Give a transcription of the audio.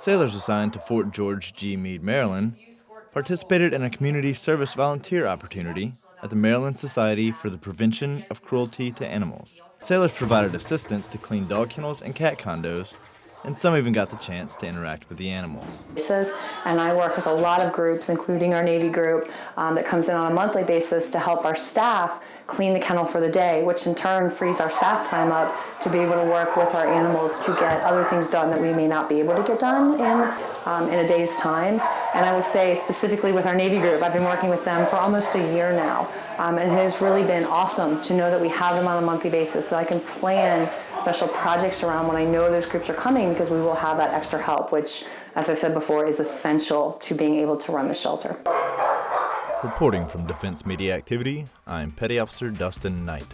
Sailors assigned to Fort George G. Meade, Maryland, participated in a community service volunteer opportunity at the Maryland Society for the Prevention of Cruelty to Animals. Sailors provided assistance to clean dog kennels and cat condos and some even got the chance to interact with the animals. And I work with a lot of groups, including our Navy group, um, that comes in on a monthly basis to help our staff clean the kennel for the day, which in turn frees our staff time up to be able to work with our animals to get other things done that we may not be able to get done in, um, in a day's time. And I will say specifically with our Navy group, I've been working with them for almost a year now. Um, and it has really been awesome to know that we have them on a monthly basis so I can plan special projects around when I know those groups are coming because we will have that extra help, which, as I said before, is essential to being able to run the shelter. Reporting from Defense Media Activity, I'm Petty Officer Dustin Knight.